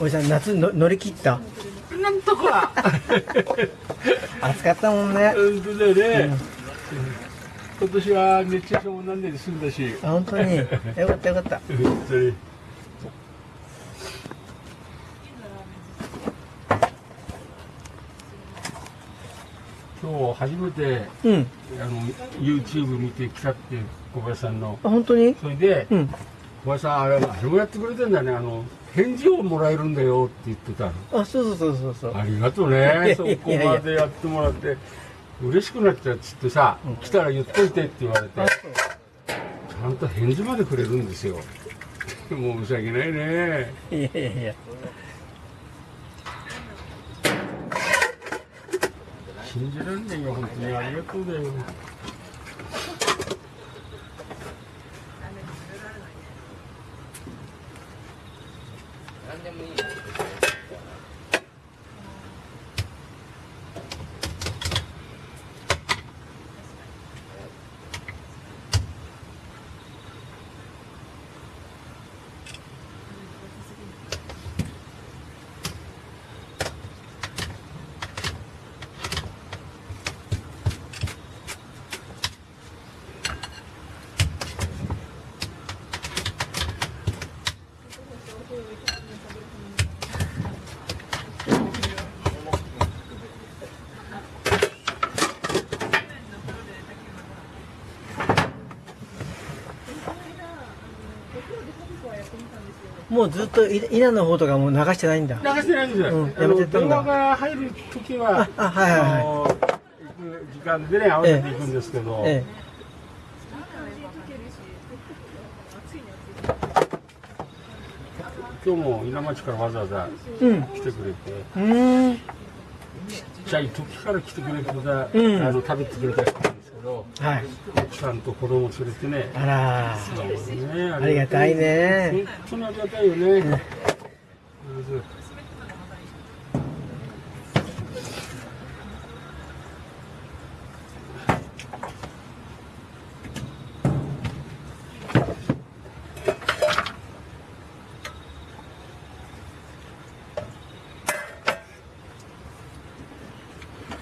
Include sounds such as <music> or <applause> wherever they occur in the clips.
おじさん夏の乗り切った？なんとか <laughs> 暑かったもんね。本当だよね、今年は熱中症もなんで済んだし。あ本当に。よかったよかった。本当に。今日初めてうん。あの YouTube 見てきたって小林さんの。あ本当に？それで、うん。小林さんあれあれもやってくれてんだねあの返事をもらえるんだよって言ってたの。あそうそうそうそうそう。ありがとうねそこまでやってもらって嬉しくなっちゃうっつってさ、来たら言っといてって言われてあちゃんと返事までくれるんですよ。申し訳ないね。いやいやいや。信じられないよ本当に。ありがとうだよもうずっとい稲の方とかもう流してないんだ。流してないんですよ、うんやめてったんだ。電話が入る時はああはいはいはい。行く時間でね合わせていくんですけど、え今日も稲町からわざわざ来てくれて、うーん。ちっちゃい時から来てくれてた、うん。あの食べてくれたどはい。奥さんと子供連れてね。あら。ね。ありがたいね。本当にありがたいよね、まず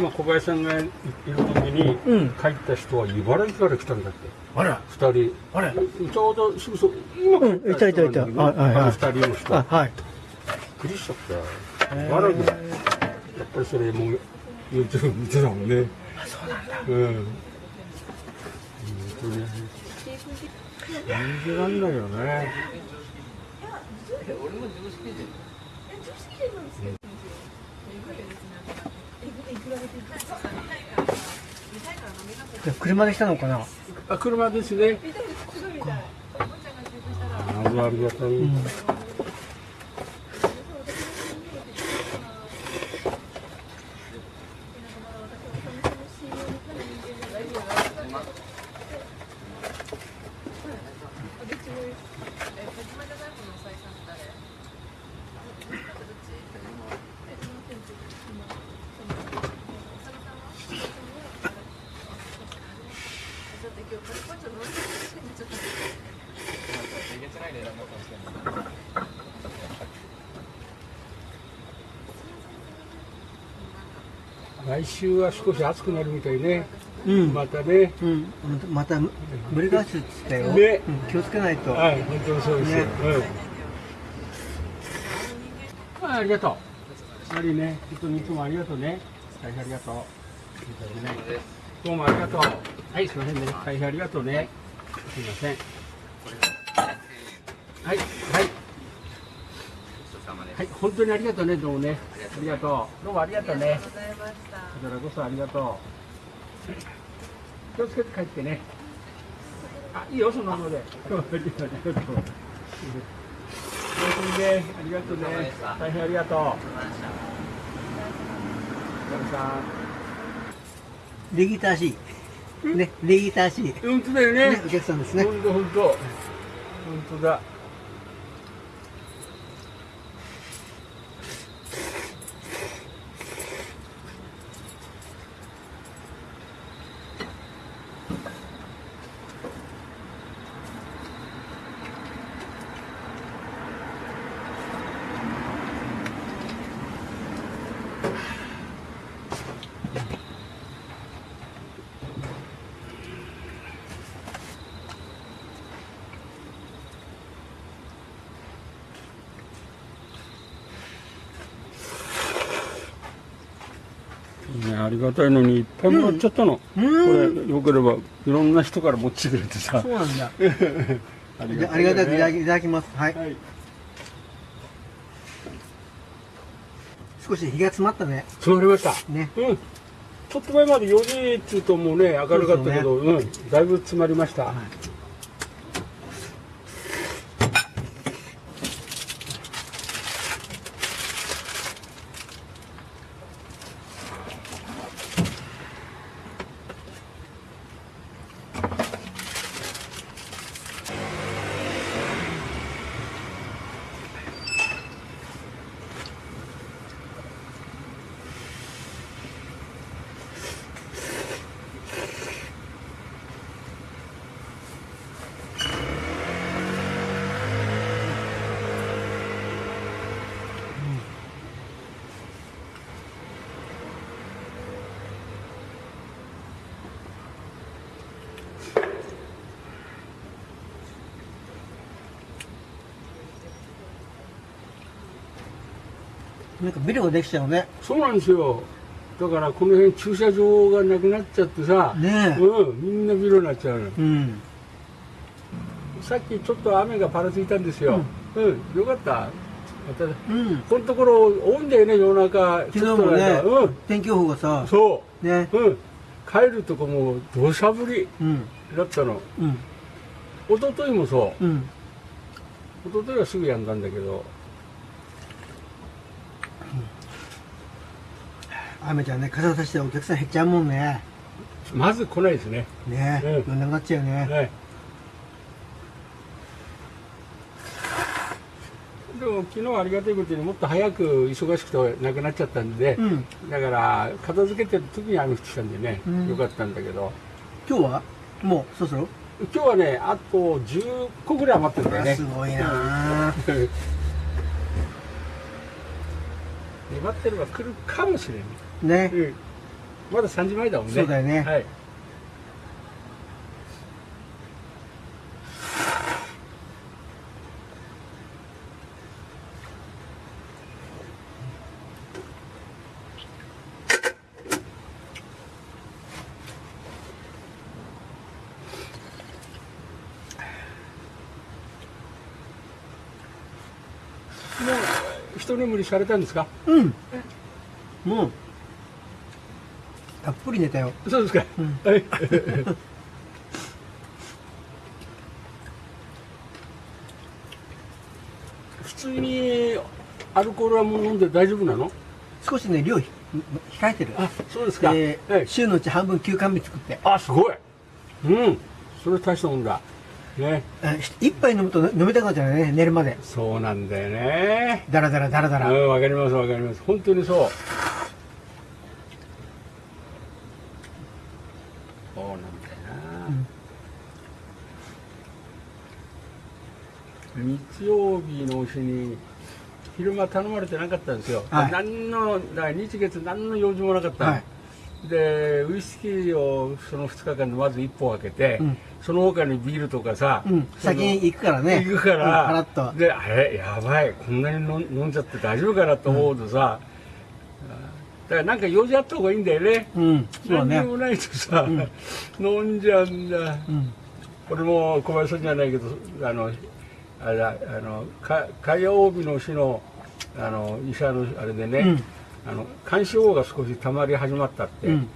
今小林さんがいる時に、うん。帰った人は茨城から来たんだって。あら。二人。あれちょうどすぐそ今うんいたいたいた。人なんだけどはいはい。はいあの二人の人。あはい。びっくりしちゃった。茨城やっぱりそれもう YouTube 見てたもんね。あそうなんだ。うん。本当に。信じらんないよね。じゃあ車で来たのかな？あ車ですね。ああありがたい、うん来週は少し暑くなるみたいね、うん。またね。うん。またブリガーシュって言ったよ、ね。うん気をつけないと、はい本当にそうですよ、ね。うん、あありがとう。マリーね本当にいつもありがとうね。大変ありがとう。本当にねどうもありがとう。はい。すいませんね。大変ありがとうね。すいません。はいはい。はい本当にありがとうねどうもねありがとう。どうもありがとうね。こちらこそありがとう。気をつけて帰ってね。あいいよそのままで。ありがとうおやすみねありがとう。ね大変ありがとうお疲れさ礼儀正しいね礼儀正しい、ん本当だよね。ね、お客さんですね。本当本当。本当だりがたいのにいっぱいもらっちゃったの、うこん。れよければいろんな人から持ってくれてさそうなんだ。<laughs> ありがたくいただきいただきます。はい。はい少し日が詰まったね。詰まりましたね。うんちょっと前まで4時っつうともうね明るかったけどう、んだいぶ詰まりました、なんかビルができちゃうね。そうなんですよだからこの辺駐車場がなくなっちゃってさ、ねえ。うん、みんなビルになっちゃうのうん。さっきちょっと雨がパラついたんですよ、うんよかったまたうん。このところ多いんだよね夜中昨日もねうん、天気予報がさ、そね。う、うん、帰るとこも土砂降りうん。だったのうん。一昨日もそううん。一昨日はすぐやんだんだけど雨じゃね、傘さしてお客さん減っちゃうもんね。まず来ないですね。ねうん。夜なくなっちゃうね。はい。でも昨日はありがたいことにもっと早く忙しくてなくなっちゃったんで、うん。だから片付けてる時に雨降ってきたんでね、うん。よかったんだけど。今日は？もうそろそろ？今日はねあと10個ぐらい余ってるんだよね。すごいな。ぁ。<laughs> 粘ってれば来るかもしれない、ね。うん、まだ3時前だもんね。そうだよね。はい。もう一眠りされたんですか？うん。もう、寝たよ。そうですか、うん。はい。<laughs> 普通にアルコールはもう飲んで大丈夫なの？少しね、量ひ控えてる。あそうですか、ではい、週のうち半分休館日作って。あすごい。うん。それ大したもんだ。ね。一杯飲むと飲みたくなっちゃうね、寝るまで。そうなんだよね。だらだらだらだら。うんわかりますわかります。本当にそうなんだよな、日曜日の日に昼間頼まれてなかったんですよ、はい何の日月何の用事もなかったの、はいでウイスキーをその2日間でまず1本開けて、うんその他にビールとかさ、うん。先に行くからね。行くから、うん。であれ？やばいこんなに飲ん飲んじゃって大丈夫かなと思うとさ、だからなんか用事あった方がいいんだよねうん。そうだね。何にもないとさ、うん飲んじゃうんだうん。俺も小林さんじゃないけどあのあれだあのか火曜日の日のあの医者のあれでね、うん。あの肝脂肪が少し溜まり始まったって、うん。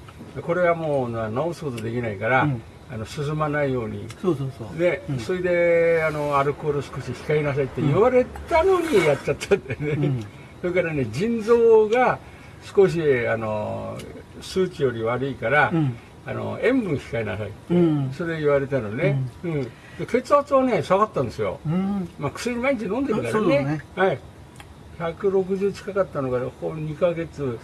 これはもうな治すことできないから、うん。あの進まないように。そうそうそう。で、うん。それであのアルコール少し控えなさいって言われたのにやっちゃったんだよね、うん。それからね腎臓が少しあの数値より悪いから、うん。あの塩分控えなさいって、うん。それ言われたのね、うん。で血圧はね下がったんですよ、うん。まあ、薬毎日飲んでるからね。ね。はい。160近かったのがここ2ヶ月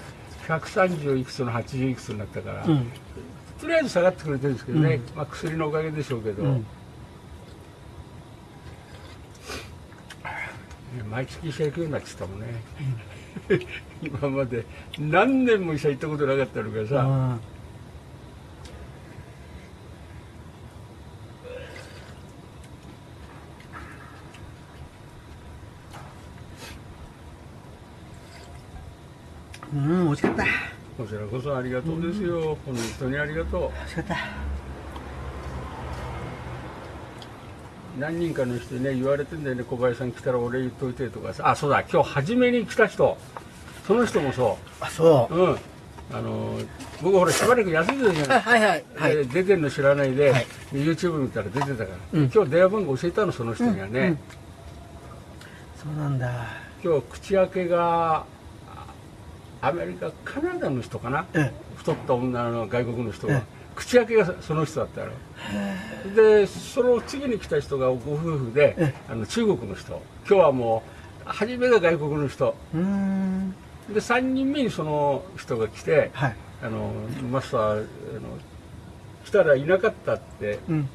130いくつの80いくつになったから、うん。とりあえず下がってくれてるんですけどね、うん。まあ、薬のおかげでしょうけど、うん。毎月医者行くようになってたもんね、<laughs> 今まで何年も医者行ったことなかったのがさ、うんうん、美味しかった。こちらこそありがとうですよ、本当にありがと美味しかった。う何人かの人にね言われてんだよね。小林さん来たら俺言っといてとかさ。あそうだ。今日初めに来た人。その人もそあ、そう。うん。あの僕ほらしばらく休んでたじゃない。はいはいはい。で出てるの知らないで、はい。YouTube 見たら出てたから、うん。今日電話番号教えたのその人にはね、うんうん。そうなんだ。今日口開けがあアメリカカナダの人かな？うん。太った女の外国の人が、え口開けがその人だったのでその次に来た人がご夫婦でえあの中国の人今日はもう初めが外国の人。で3人目にその人が来てはい。あのマスターあの来たらいなかったってうん。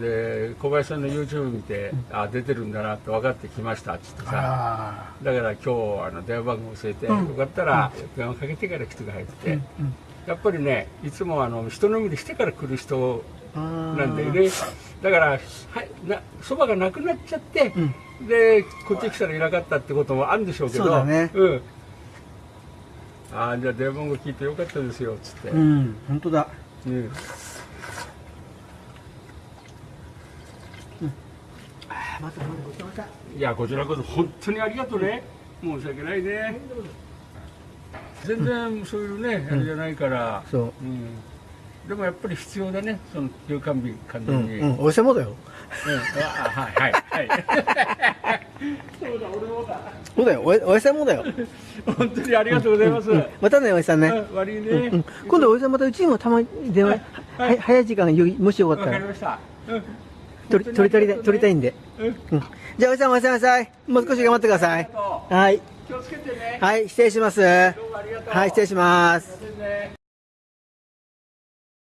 で小林さんの YouTube 見て、あ出てるんだなって分かってきましたっつってさあだから今日あの電話番号教えて、うんよかったら電話かけてから来てくださいってあ。言って、やっぱりねいつもあの人飲みにしてから来る人うん。なんだよねだからはいなそばがなくなっちゃって、うん。でこっち来たらいなかったってこともあるんでしょうけどそうだねうんああじゃあ電話番号聞いてよかったですよっつって、うん。本当だ。うんまたまたごちそうさまいやこちらこそ本当にありがとうね。申し訳ないね。全然そういうね、あれじゃないから、そう。うん、でもやっぱり必要だねその休館日完うん。全に、うん。おいしいもんだよ。うん。あはいはい。はい <laughs> そうだ俺もだ。そうだよ。おいおいしいもんだよ。本当にありがとうございます、うんまたね、おいしさんね。うん悪いね、うんうん。今度おじさんまたうちにもたまに電話、はい。はい早い時間よもしよかったわかりました、うん取り取り取りたい取りたいんで、うん。うん、じゃあおじさんおやすみなさい。もう少し頑張ってください。はい。気をつけてね。はい。失礼します。はい。失礼します。ね